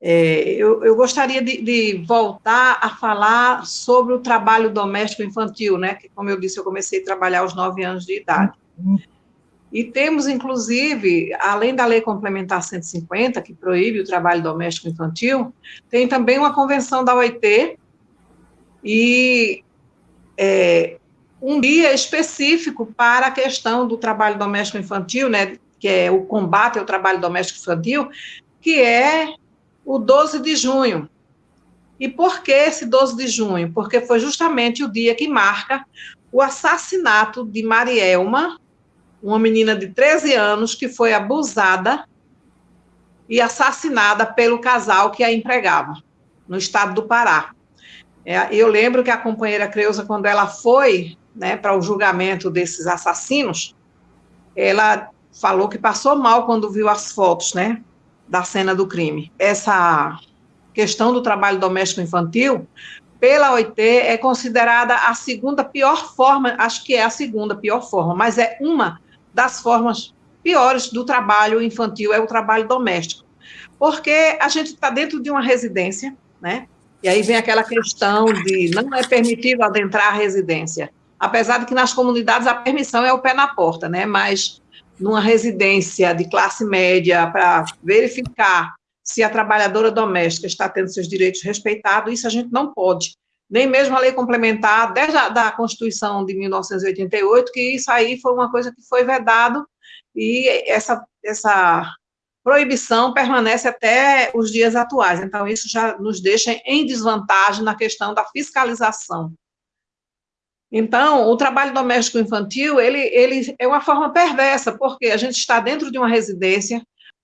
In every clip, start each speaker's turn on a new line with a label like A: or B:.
A: É, eu, eu, gostaria de, de, voltar a falar sobre o trabalho doméstico infantil, né? Que, como eu disse, eu comecei a trabalhar aos nove anos de idade. E temos, inclusive, além da Lei Complementar 150, que proíbe o trabalho doméstico infantil, tem também uma convenção da OIT e é, um dia específico para a questão do trabalho doméstico infantil, né? Que é o combate ao trabalho doméstico infantil, que é o 12 de junho. E por que esse 12 de junho? Porque foi justamente o dia que marca o assassinato de Marielma, uma menina de 13 anos que foi abusada e assassinada pelo casal que a empregava, no estado do Pará. É, eu lembro que a companheira Creuza, quando ela foi né, para o julgamento desses assassinos, ela falou que passou mal quando viu as fotos, né, da cena do crime. Essa questão do trabalho doméstico infantil, pela OIT, é considerada a segunda pior forma, acho que é a segunda pior forma, mas é uma das formas piores do trabalho infantil, é o trabalho doméstico. Porque a gente está dentro de uma residência, né? E aí vem aquela questão de não é permitido adentrar a residência. Apesar de que nas comunidades a permissão é o pé na porta, né? Mas numa residência de classe média para verificar se a trabalhadora doméstica está tendo seus direitos respeitados, isso a gente não pode. Nem mesmo a lei complementar, desde a da Constituição de 1988, que isso aí foi uma coisa que foi vedado, e essa, essa proibição permanece até os dias atuais. Então, isso já nos deixa em desvantagem na questão da fiscalização então, o trabalho doméstico infantil, ele, ele é uma forma perversa, porque a gente está dentro de uma residência,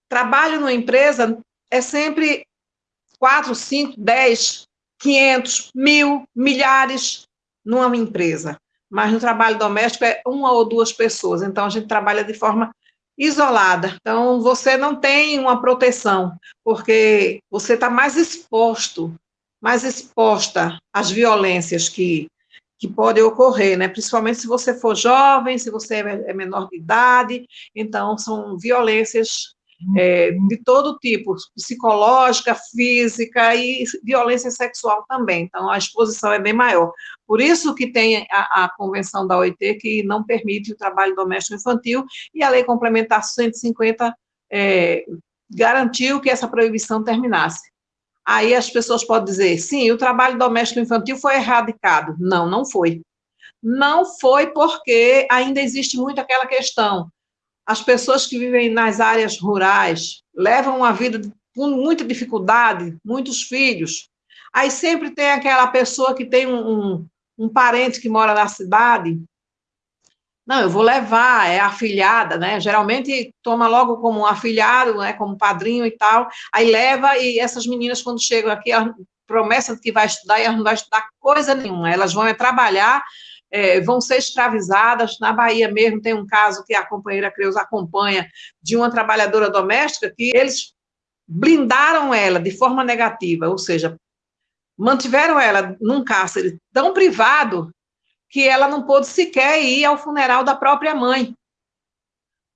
A: trabalho numa empresa é sempre quatro, cinco, dez, quinhentos, mil, milhares numa empresa. Mas no trabalho doméstico é uma ou duas pessoas, então a gente trabalha de forma isolada. Então, você não tem uma proteção, porque você está mais exposto, mais exposta às violências que que podem ocorrer, né? Principalmente se você for jovem, se você é, é menor de idade, então são violências é, de todo tipo, psicológica, física e violência sexual também. Então a exposição é bem maior. Por isso que tem a, a convenção da OIT que não permite o trabalho doméstico infantil e a lei complementar 150 é, garantiu que essa proibição terminasse. Aí as pessoas podem dizer, sim, o trabalho doméstico infantil foi erradicado. Não, não foi. Não foi porque ainda existe muito aquela questão. As pessoas que vivem nas áreas rurais levam uma vida com muita dificuldade, muitos filhos. Aí sempre tem aquela pessoa que tem um, um, um parente que mora na cidade não, eu vou levar, é afilhada, né? Geralmente toma logo como um afilhado, né? Como padrinho e tal. Aí leva e essas meninas quando chegam aqui, elas promessam que vai estudar e elas não vão estudar coisa nenhuma. Elas vão é trabalhar, é, vão ser escravizadas. Na Bahia mesmo tem um caso que a companheira Creus acompanha de uma trabalhadora doméstica que eles blindaram ela de forma negativa, ou seja, mantiveram ela num cárcere tão privado que ela não pôde sequer ir ao funeral da própria mãe.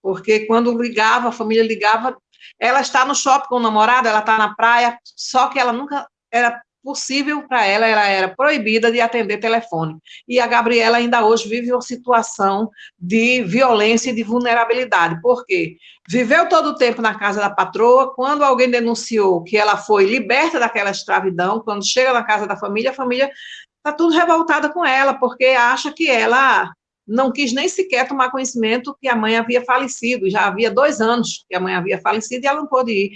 A: Porque quando ligava, a família ligava, ela está no shopping com o namorado, ela está na praia, só que ela nunca era possível para ela, ela era proibida de atender telefone. E a Gabriela ainda hoje vive uma situação de violência e de vulnerabilidade. Por quê? Viveu todo o tempo na casa da patroa, quando alguém denunciou que ela foi liberta daquela escravidão, quando chega na casa da família, a família está tudo revoltada com ela, porque acha que ela não quis nem sequer tomar conhecimento que a mãe havia falecido, já havia dois anos que a mãe havia falecido e ela não pôde ir.